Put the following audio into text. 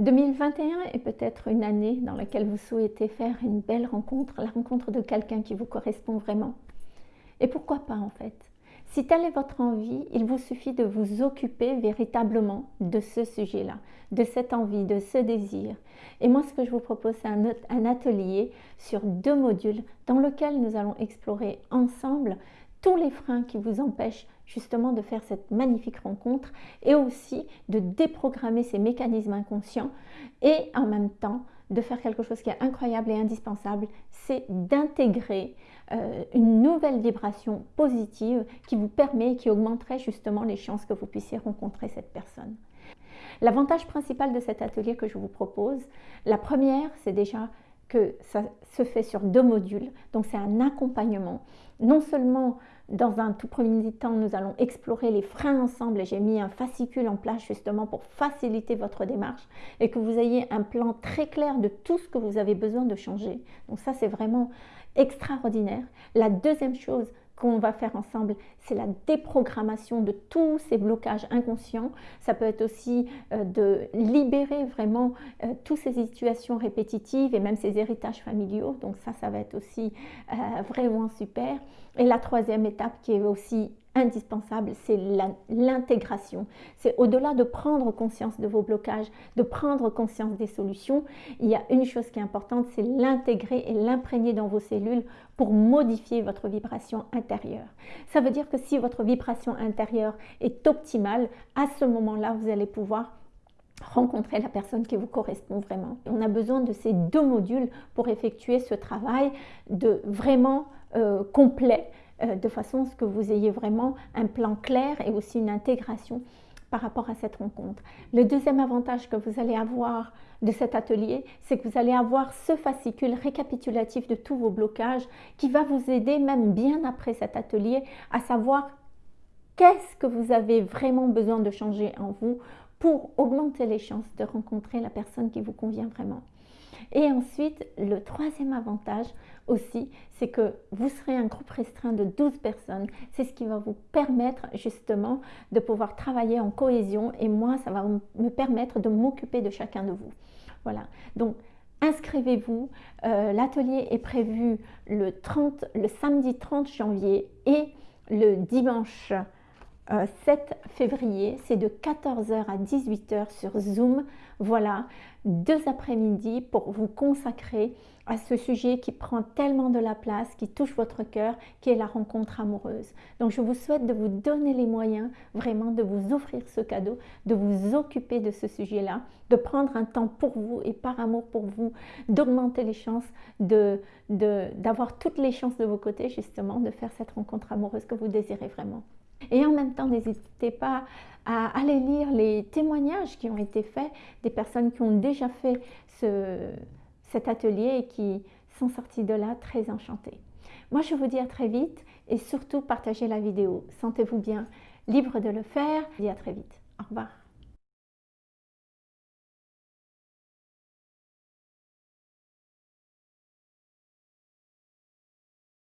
2021 est peut-être une année dans laquelle vous souhaitez faire une belle rencontre, la rencontre de quelqu'un qui vous correspond vraiment. Et pourquoi pas en fait? Si telle est votre envie, il vous suffit de vous occuper véritablement de ce sujet-là, de cette envie, de ce désir. Et moi, ce que je vous propose, c'est un, atelier sur deux modules dans lequel nous allons explorer ensemble tous les freins qui vous empêchent justement de faire cette magnifique rencontre et aussi de déprogrammer ces mécanismes inconscients et en même temps de faire quelque chose qui est incroyable et indispensable, c'est d'intégrer euh, une nouvelle vibration positive qui vous permet, qui augmenterait justement les chances que vous puissiez rencontrer cette personne. L'avantage principal de cet atelier que je vous propose, la première, c'est déjà que ça se fait sur deux modules, donc c'est un accompagnement. Non seulement dans un tout premier temps, nous allons explorer les freins ensemble et j'ai mis un fascicule en place justement pour faciliter votre démarche et que vous ayez un plan très clair de tout ce que vous avez besoin de changer. Donc ça, c'est vraiment extraordinaire. La deuxième chose, qu'on va faire ensemble, c'est la déprogrammation de tous ces blocages inconscients. Ça peut être aussi euh, de libérer vraiment euh, toutes ces situations répétitives et même ces héritages familiaux. Donc ça, ça va être aussi euh, vraiment super. Et la troisième étape qui est aussi indispensable, c'est l'intégration. C'est au-delà de prendre conscience de vos blocages, de prendre conscience des solutions, il y a une chose qui est importante, c'est l'intégrer et l'imprégner dans vos cellules pour modifier votre vibration intérieure. Ça veut dire que si votre vibration intérieure est optimale, à ce moment-là, vous allez pouvoir rencontrer la personne qui vous correspond vraiment. On a besoin de ces deux modules pour effectuer ce travail de vraiment euh, complet euh, de façon à ce que vous ayez vraiment un plan clair et aussi une intégration par rapport à cette rencontre. Le deuxième avantage que vous allez avoir de cet atelier, c'est que vous allez avoir ce fascicule récapitulatif de tous vos blocages qui va vous aider même bien après cet atelier à savoir qu'est-ce que vous avez vraiment besoin de changer en vous pour augmenter les chances de rencontrer la personne qui vous convient vraiment. Et ensuite, le troisième avantage aussi, c'est que vous serez un groupe restreint de 12 personnes. C'est ce qui va vous permettre justement de pouvoir travailler en cohésion et moi, ça va me permettre de m'occuper de chacun de vous. Voilà. Donc, inscrivez-vous. Euh, l'atelier est prévu le, 30, le samedi 30 janvier et le dimanche 7 euh, février. C'est de 14h à 18h sur Zoom. Voilà, deux après-midi pour vous consacrer à ce sujet qui prend tellement de la place, qui touche votre cœur, qui est la rencontre amoureuse. Donc je vous souhaite de vous donner les moyens vraiment de vous offrir ce cadeau, de vous occuper de ce sujet-là, de prendre un temps pour vous et par amour pour vous, d'augmenter les chances, d'avoir de, d'avoir toutes les chances de vos côtés justement de faire cette rencontre amoureuse que vous désirez vraiment. Et en même temps, n'hésitez pas à aller lire les témoignages qui ont été faits des personnes qui ont déjà fait cet atelier et qui sont sorties de là très enchantées. Moi, je vous dis à très vite et surtout partagez la vidéo. Sentez-vous bien libre de le faire. Je vous dis à très vite. Au revoir.